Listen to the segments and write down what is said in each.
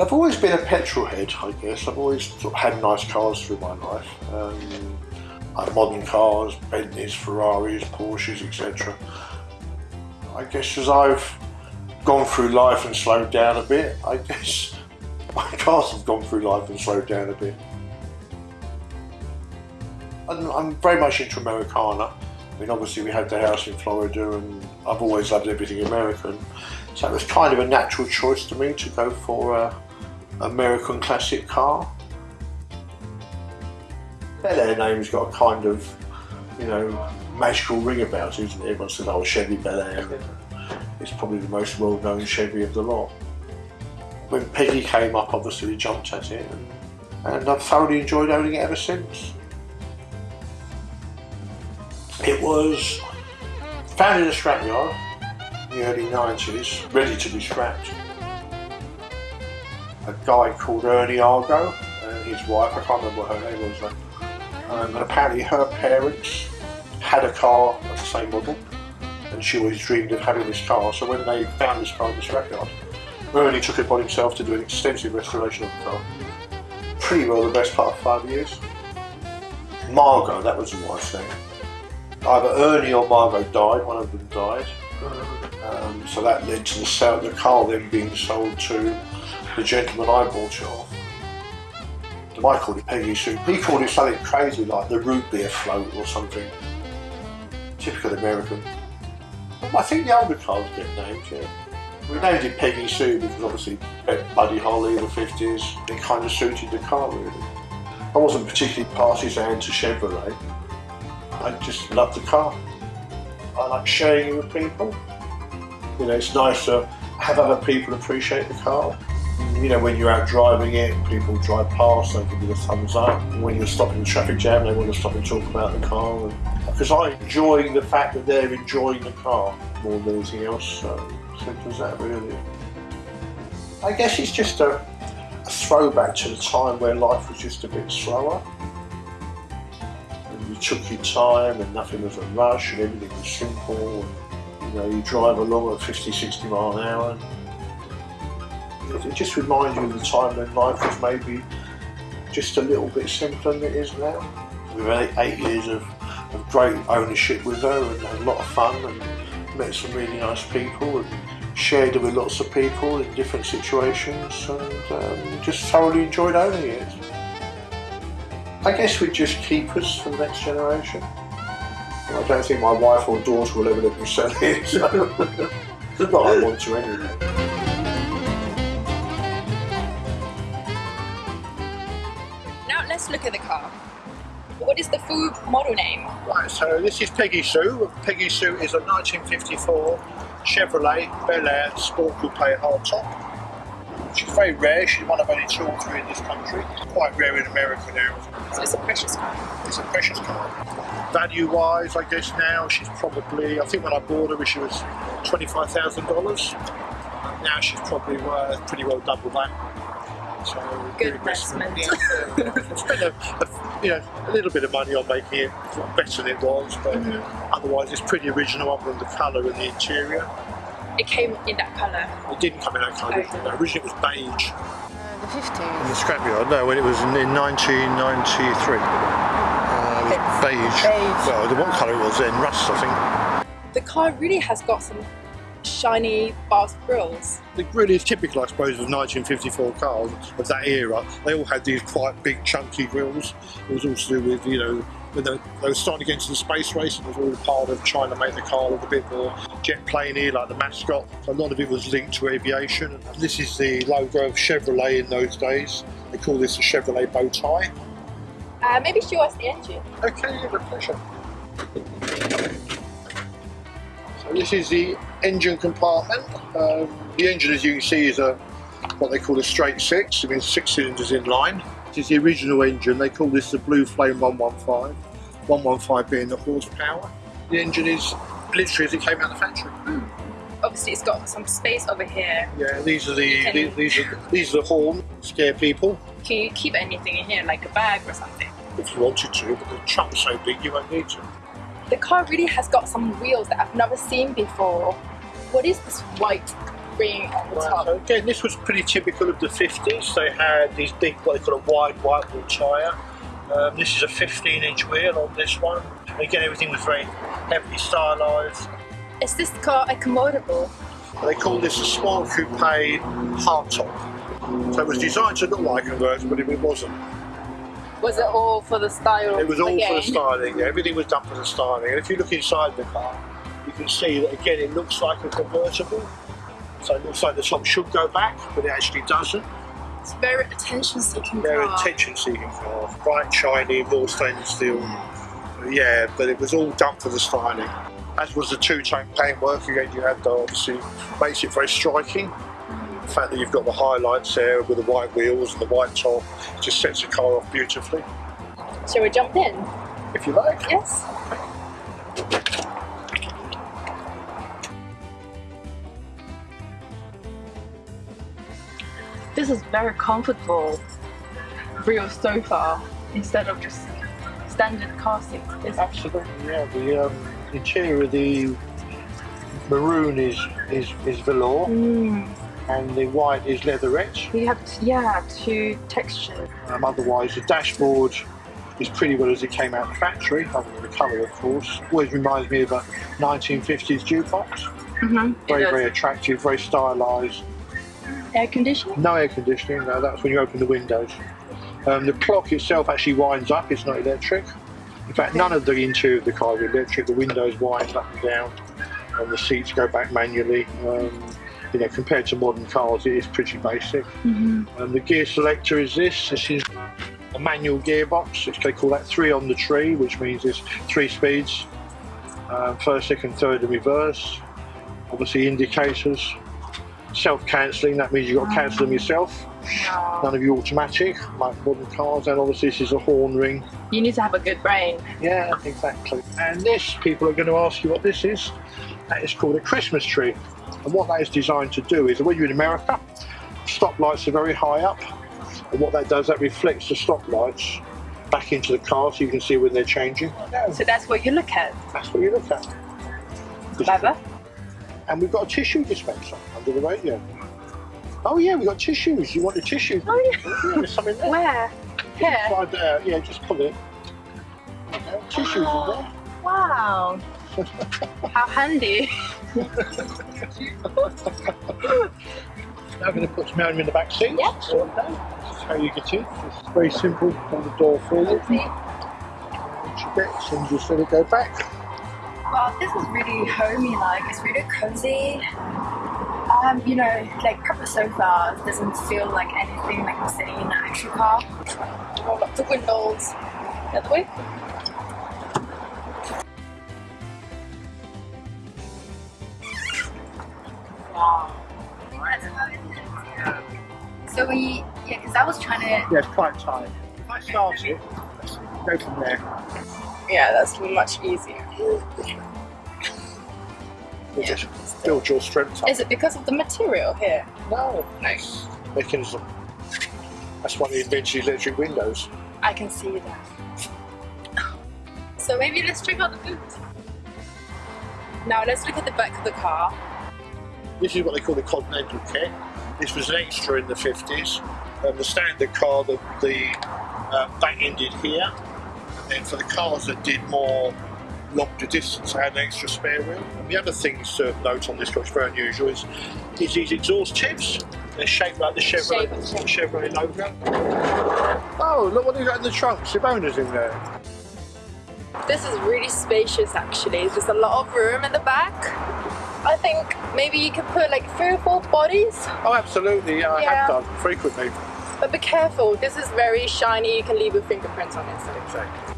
I've always been a petrol head, I guess. I've always had nice cars through my life. Um, like modern cars, Bentleys, Ferraris, Porsches, etc. I guess as I've gone through life and slowed down a bit, I guess my cars have gone through life and slowed down a bit. I'm, I'm very much into Americana. I mean, obviously we had the house in Florida and I've always loved everything American. So it was kind of a natural choice to me to go for a American classic car. Bel Air name's got a kind of, you know, magical ring about it, isn't it? Everyone says, oh, Chevy Bel Air. It's probably the most well-known Chevy of the lot. When Peggy came up, obviously we jumped at it and, and I've thoroughly enjoyed owning it ever since. It was found in a scrapyard in the early 90s, ready to be scrapped. A guy called Ernie Argo and his wife, I can't remember what her name was, um, and apparently her parents had a car of the same model and she always dreamed of having this car. So when they found this car in the scrapyard, Ernie took it upon himself to do an extensive restoration of the car. Pretty well the best part of five years. Margot, that was the wife's name. Either Ernie or Margot died, one of them died. Um, so that led to the, sale, the car then being sold to the gentleman I bought it off. I called it Peggy Sue. He called it something crazy like the root beer float or something. Typical American. I think the older cars get named, yeah. We named it Peggy Sue because obviously Buddy Holly in the 50s, it kind of suited the car really. I wasn't particularly partisan to Chevrolet. I just love the car. I like sharing it with people. You know, it's nice to have other people appreciate the car. You know, when you're out driving it, people drive past, they give you the thumbs up. When you're stopping the traffic jam, they want to stop and talk about the car. Because I enjoy the fact that they're enjoying the car more than anything else. So simple as that, really. I guess it's just a, a throwback to the time where life was just a bit slower. And you took your time and nothing was a rush and everything was simple. And, you know, you drive along at 50, 60 mile an hour it just reminds you of the time when life was maybe just a little bit simpler than it is now. We've had eight years of, of great ownership with her and had a lot of fun and met some really nice people and shared it with lots of people in different situations and um, just thoroughly enjoyed owning it. I guess we just keep us for the next generation. I don't think my wife or daughter will ever let me sell it, so not I want to anyway. Let's look at the car. What is the full model name? Right, so this is Peggy Sue. Peggy Sue is a 1954 Chevrolet Bel Air Sport Coupe hardtop. She's very rare, she's one of only two or three in this country. Quite rare in America now. So it's a precious car? It's a precious car. Value wise, I guess now she's probably, I think when I bought her she was $25,000. Now she's probably worth pretty well double that. So good investment. Spend a, a, you know, a little bit of money on making it better than it was, but mm -hmm. otherwise it's pretty original other than the colour and the interior. It came in that colour? It didn't come in that colour. Okay. No, originally it was beige. Uh, the 50s? In the scrapyard, no, when it was in, in 1993. Uh, beige. beige. Well, the what colour it was then, rust I think. The car really has got some shiny fast grills. The grill is typical, I suppose, of 1954 cars of that era. They all had these quite big, chunky grills. It was all to do with, you know, when they, they were starting to get into the space race, and it was all part of trying to make the car look a bit more jet planey, like the mascot. So a lot of it was linked to aviation. This is the logo of Chevrolet in those days. They call this a Chevrolet bow tie. Uh, maybe show us the engine. Okay, with pleasure. This is the engine compartment. Um, the engine, as you can see, is a what they call a straight six. It means six cylinders in line. This is the original engine. They call this the Blue Flame 115. 115 being the horsepower. The engine is literally as it came out of the factory. Mm. Obviously, it's got some space over here. Yeah, these are the, the these are these are the horn scare people. Can you keep anything in here, like a bag or something? If you wanted to, but the trunk's so big you won't need to. The car really has got some wheels that I've never seen before. What is this white ring on the Right, top. so again, this was pretty typical of the 50s. They had these big, what they call a wide white wall tyre. Um, this is a 15 inch wheel on this one. Again, everything was very heavily stylised. Is this car accommodable? They call this a small coupe hardtop. So it was designed to look like a convertible, but it wasn't. Was it all for the styling? It was all for the styling. Yeah, everything was done for the styling. And if you look inside the car, you can see that again it looks like a convertible. So it looks like the top should go back, but it actually doesn't. It's very attention-seeking Very attention-seeking car, bright, shiny, more stainless steel. Yeah, but it was all done for the styling. As was the two-tone paintwork. Again, you had the obviously makes it very striking. The fact that you've got the highlights there with the white wheels and the white top just sets the car off beautifully. Shall we jump in? If you like. Yes. This is very comfortable real sofa instead of just standard car seats. Absolutely, yeah. The um, interior of the maroon is is, is velour Mm, and the white is leatherette. we have yeah two textures. Um, otherwise, the dashboard is pretty well as it came out of the factory, other than the colour, of course. Always reminds me of a 1950s jukebox. Mm-hmm. Very, very attractive, very stylised. air conditioning. No air conditioning, no, that's when you open the windows. Um, the clock itself actually winds up, it's not electric. In fact, none of the interior of the car is electric. The windows wind up and down, and the seats go back manually. Um, you know, compared to modern cars, it is pretty basic. Mm-hmm. Um, the gear selector is this. This is a manual gearbox, which they call that three on the tree, which means there's three speeds. Um, first, second, third, and reverse. Obviously, indicators. Self-cancelling, that means you've got to cancel them yourself. None of you automatic, like modern cars. And obviously, this is a horn ring. You need to have a good brain. Yeah, exactly. And this, people are going to ask you what this is. That is called a Christmas tree. And what that is designed to do is, when you're in America, stoplights are very high up. And what that does, that reflects the stoplights back into the car so you can see when they're changing. So that's what you look at. That's what you look at. Clever. And we've got a tissue dispenser under the radio. Oh yeah, we've got tissues. You want the tissue? Oh yeah. Yeah, there's something there. Where? Here. Yeah, just pull it. Tissues in there. Oh, wow. How handy. Now I'm going to put some air in the back seat. This is how you get in. It's very simple. Pull the door forward. Once you get and just let it go back. Wow, this is really homey like. It's really cozy. Um, you know, like proper sofa doesn't feel like anything like I'm sitting in an actual car. Roll up the windows. The other way. We, yeah, because I was trying to. Yeah, it's quite tight. If I start it, go from there. Yeah, that's much easier. We'll just build your strength up. Is it because of the material here? No, Nice. mechanism. That's one of the inventions of electric windows. I can see that. So maybe let's check out the boot. Now let's look at the back of the car. This is what they call the Continental kit. This was an extra in the 50s. Um, the standard car, the, the uh, back ended here. And then for the cars that did more longer distance, I had an extra spare wheel. And the other things to note on this car, which is very unusual, is, is these exhaust tips. They're shaped like the Chevrolet, Chevrolet logo. Oh, look what they've got in the trunk. Simona's in there. This is really spacious actually. There's a lot of room in the back. I think maybe you could put like three or four bodies, Oh, absolutely. Yeah, I Yeah. have done frequently. but be careful. This is very shiny. You can leave your fingerprints on it. So. Exactly.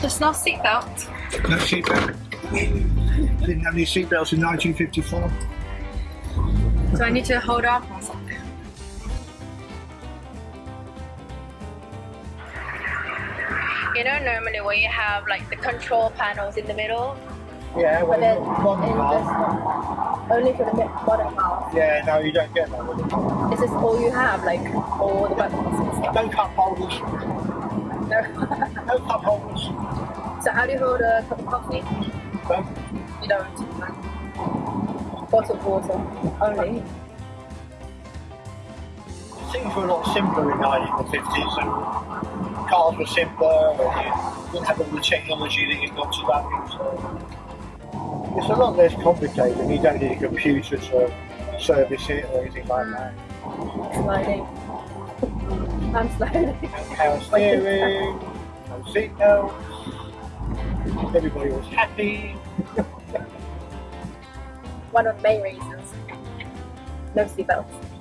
There's no seatbelt. No seatbelt. Didn't have any seatbelts in 1954. So I need to hold on You know, normally when you have like the control panels in the middle, Yeah, but then in one, only for the bottom half. Yeah, no, you don't get that it. Is this all you have, like all the buttons and stuff? No cup holders. No. No cup holders. So how do you hold a cup of coffee? But You don't. no. Bottle of water only. Things were a lot simpler in the 1950s. And cars were simpler, and you didn't have all the technology that you've got today. So it's a lot less complicated. You don't need a computer to service it or anything like that. Sliding. I'm sliding. Power steering, no seatbelts. Everybody was happy. One of the main reasons. No seatbelts.